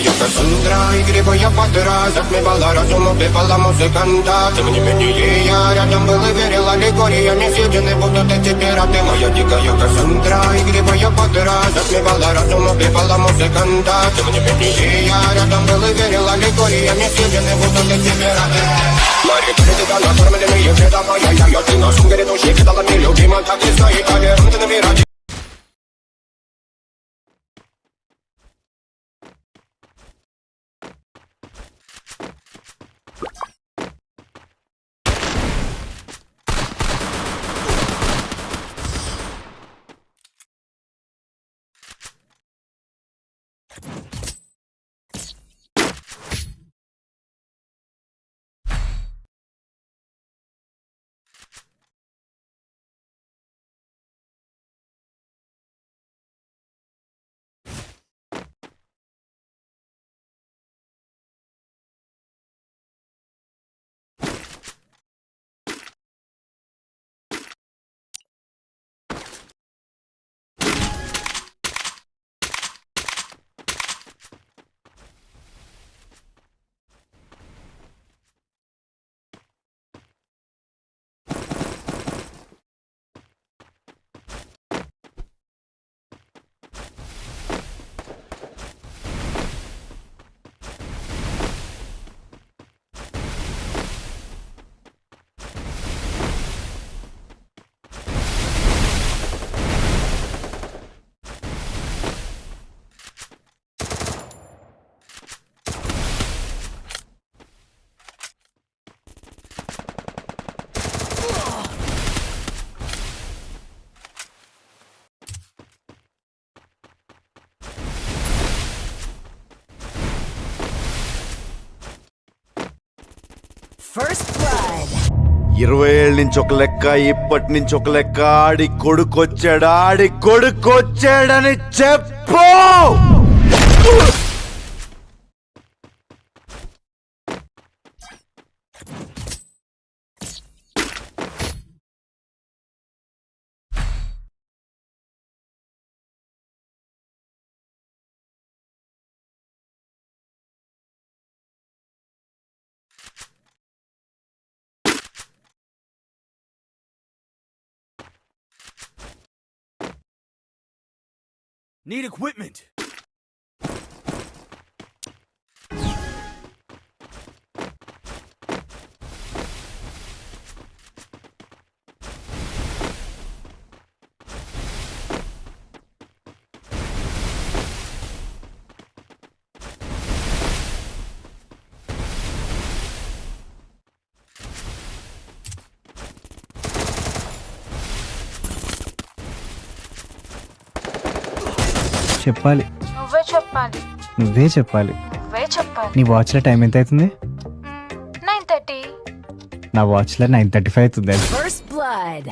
я Кассандра И грибы я подра Затмевала разум, убивала музыканта Тем не менее я рядом был и верил Аллегориями съедены будут эти пираты Моя дикая Кассандра И грибы я подра Затмевала разум, убивала музыканта Тем не менее я рядом был и верил Аллегориями съедены будут эти пираты Мари, перед накормленные вреда моя Я, я, ты на сумке грядущий Кидала мне любима, так и стоит Авером ты набирать First ఇరవై ఏళ్ళ నుంచి ఒక లెక్క ఇప్పటి నుంచి ఒక లెక్క. ఆడి కొడుకొచ్చాడు ఆడి కొడుకొచ్చాడని చెప్పు! Need equipment. చెప్పాలి. నువ్వే చెప్పాలి. నువ్వే చెప్పాలి. నువ్వే చెప్పాలి. నీ వాచ్లో టైం ఎంత అవుతుంది నైన్ థర్టీ. నా వాచ్లో నైన్ థర్టీ ఫైవ్ అవుతుంది. First blood.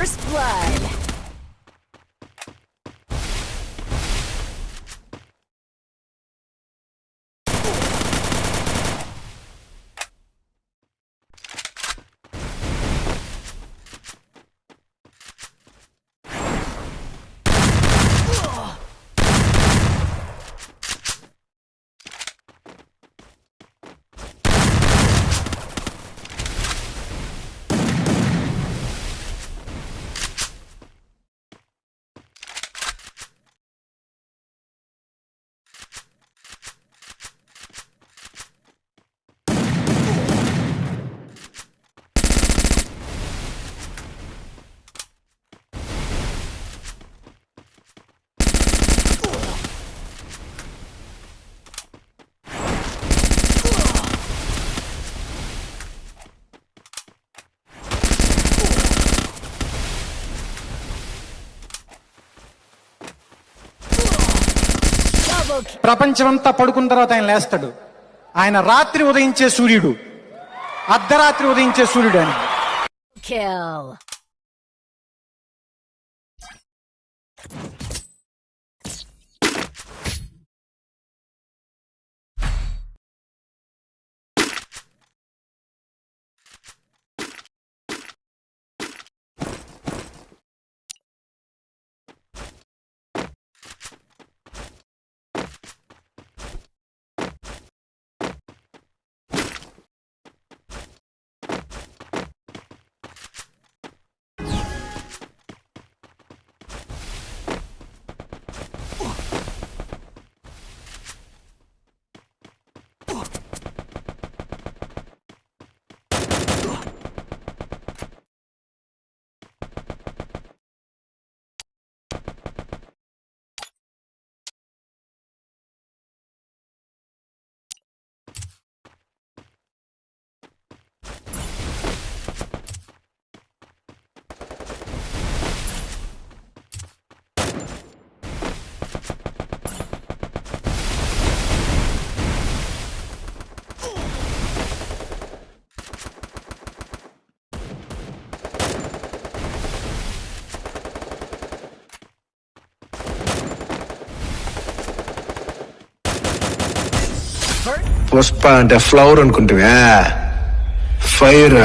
First blood. ప్రపంచమంతా పడుకున్న తర్వాత ఆయన లేస్తాడు. ఆయన రాత్రి ఉదయించే సూర్యుడు. అర్ధరాత్రి ఉదయించే సూర్యుడు అని పుష్ప అంటే flower అనుకుంటువా fire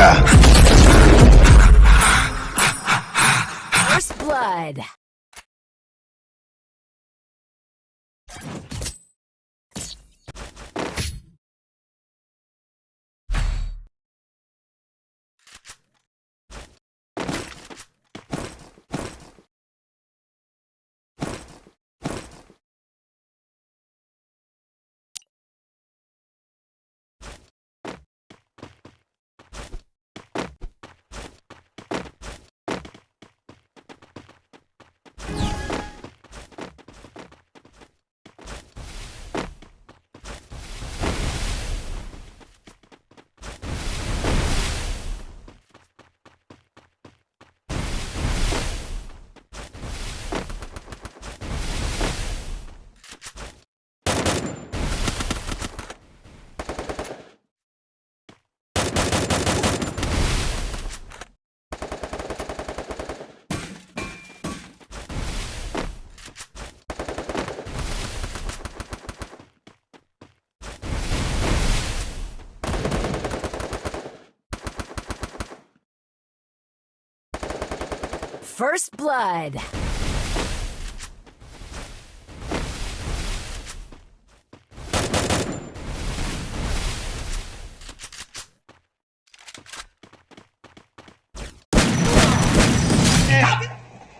First blood.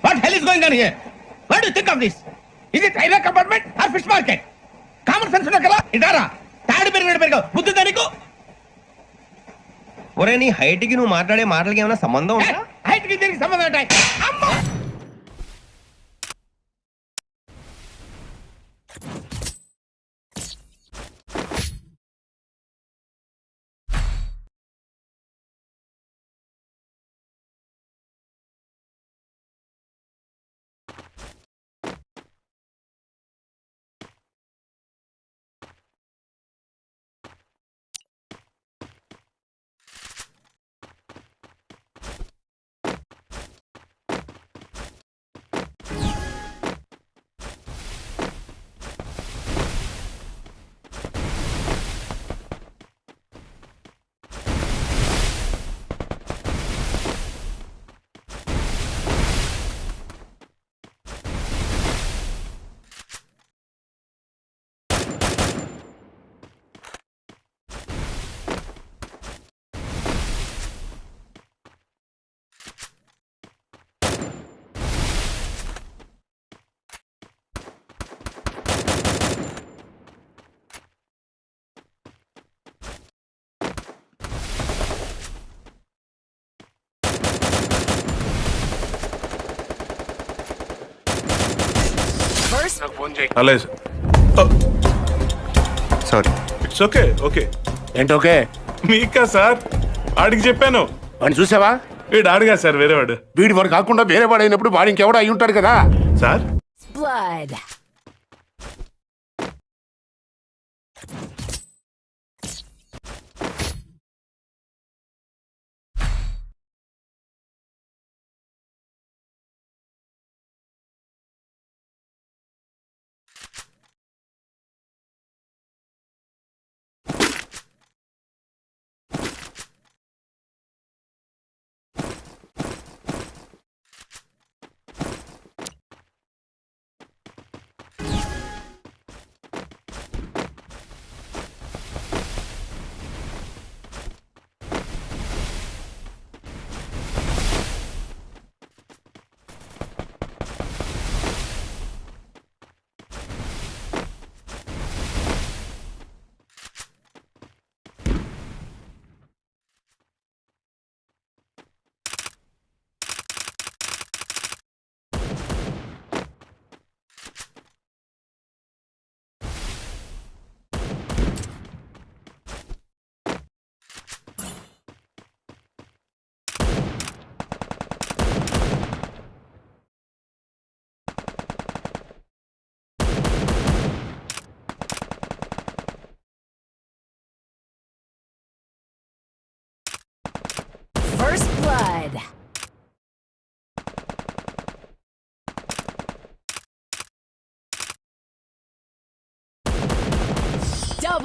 What hell is going on here? What do you think of this? Is it railway compartment or fish market? Common sense ఉన్నా కదా ఇదారా తాడు పెరిగినట్టు పెరిగావు బుద్ధి దానికి ఒరే నీ హైట్ కి నువ్వు మాట్లాడే మాటలకి ఏమైనా సంబంధం ఉందా హైట్కి దీనికి సంబంధం ఉంటాయి అమ్మా First అలాగే సారీ. It's okay okay? ఏంటోకే మీకా సార్? ఆడికి చెప్పాను. వాడిని చూసావా? వీడు ఆడిగా సార్ వేరేవాడు. వీడి వాడు కాకుండా వేరే వాడు అయినప్పుడు వాడు ఇంకెవడో అయి ఉంటాడు కదా. Sir?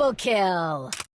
Double kill.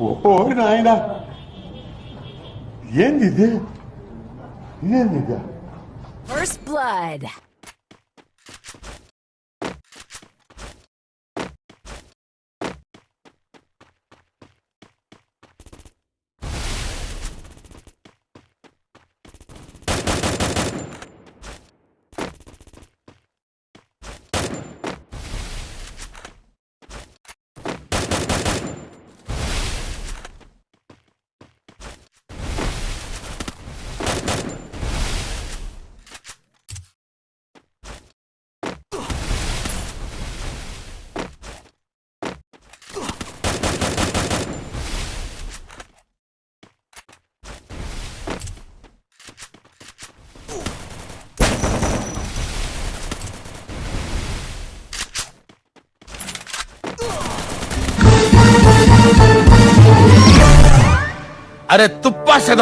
Oyun aynen. Yenidi. Yenidi. First blood. আরে তুপ্পা সে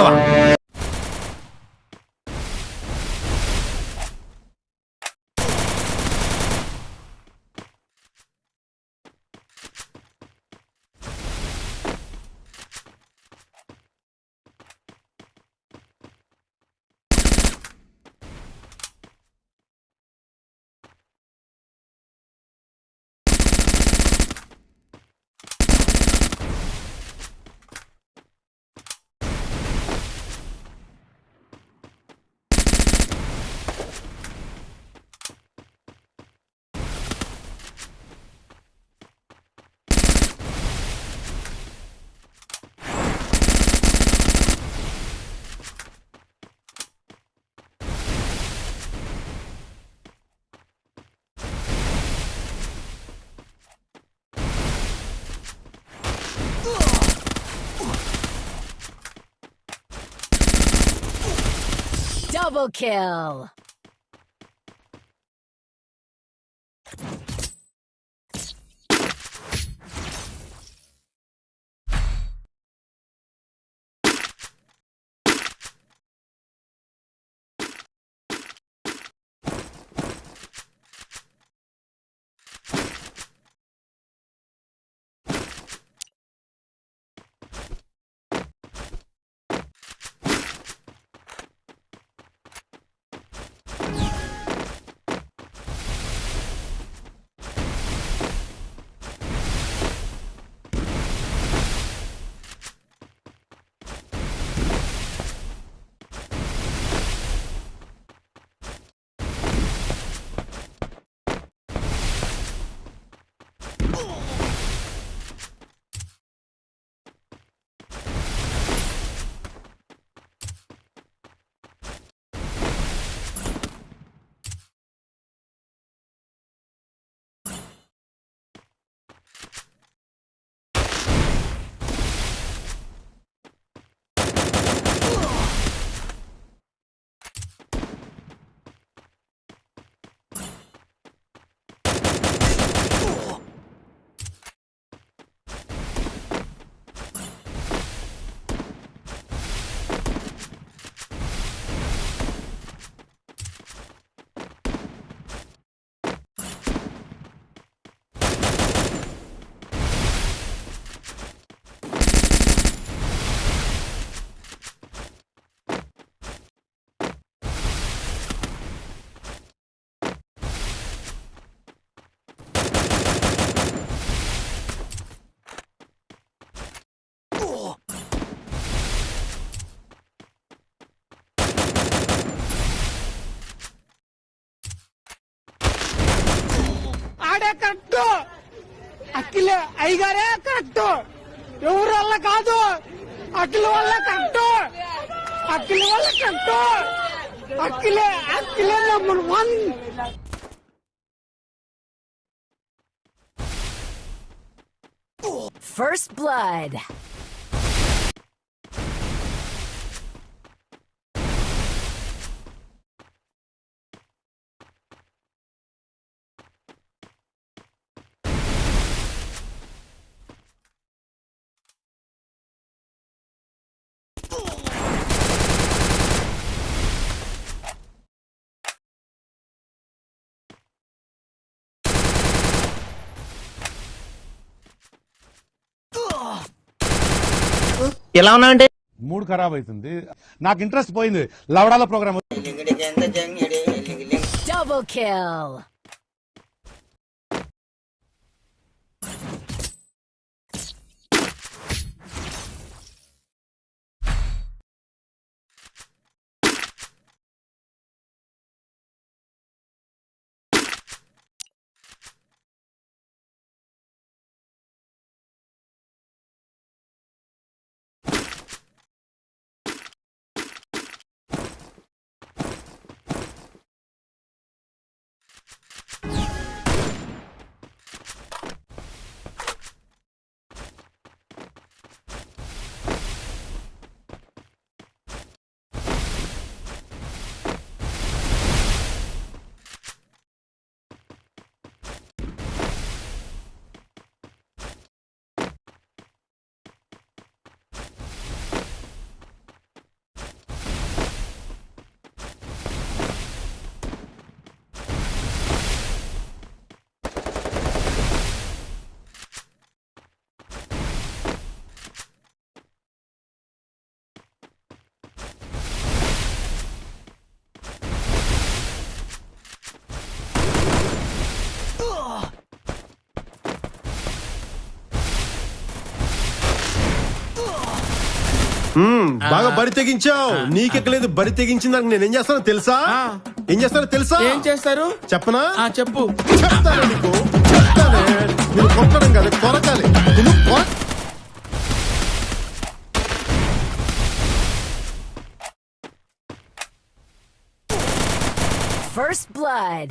Double kill. కరెక్ట్ అఖిలే అయ్యగారే కరెక్ట్ ఎవరి వల్ల కాదు అఖిల వల్ల కరెక్ట్ అఖిల వల్ల correct అఖిలే అఖిలే number one First blood. ఎలా ఉన్నా అంటే మూడు ఖరాబ్ అవుతుంది నాకు ఇంట్రెస్ట్ పోయింది. లవడాల ప్రోగ్రామ్. బాగా బరి తెగించావు. నీకెక్కలేదు బరి తెగించిందానికి నేనేం చేస్తానో తెలుసా? ఏం చేస్తానో తెలుసా? ఏం చేస్తారు? చెప్పనా? ఆ చెప్పు. చెప్తాను నీకు చెప్తానే. నేను కొట్టడం కాదు కొరకాలి. First blood.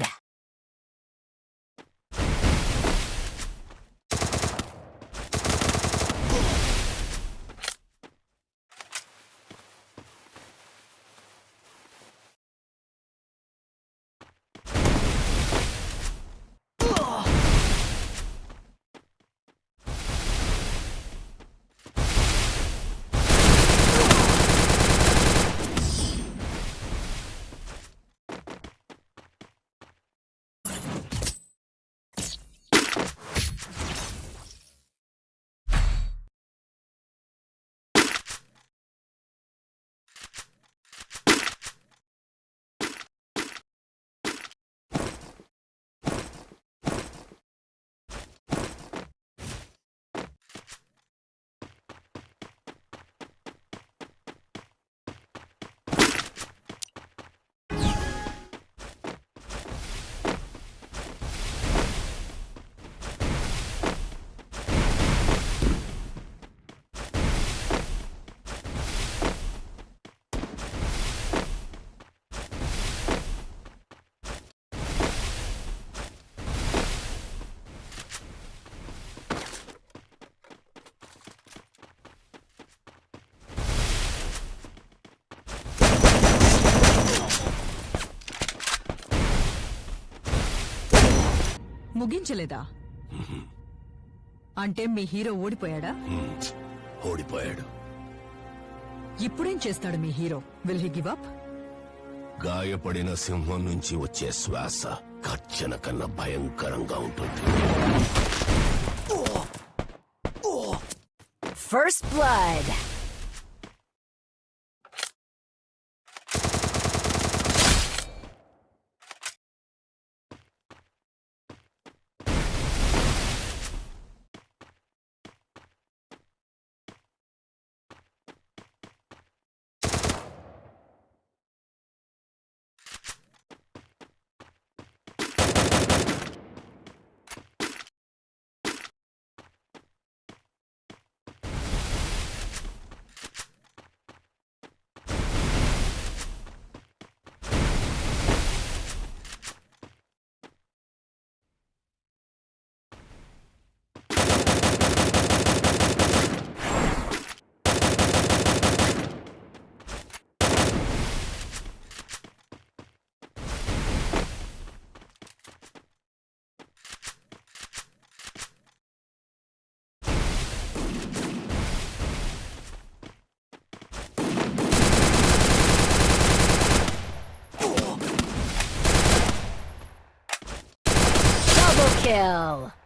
ముగించలేదా? అంటే మీ హీరో ఓడిపోయాడా? ఓడిపోయాడు. ఇప్పుడేం చేస్తాడు మీ hero? Will he give up గాయపడిన సింహం నుంచి వచ్చే శ్వాస గర్జన కన్నా భయంకరంగా ఉంటుంది. First blood. Kill.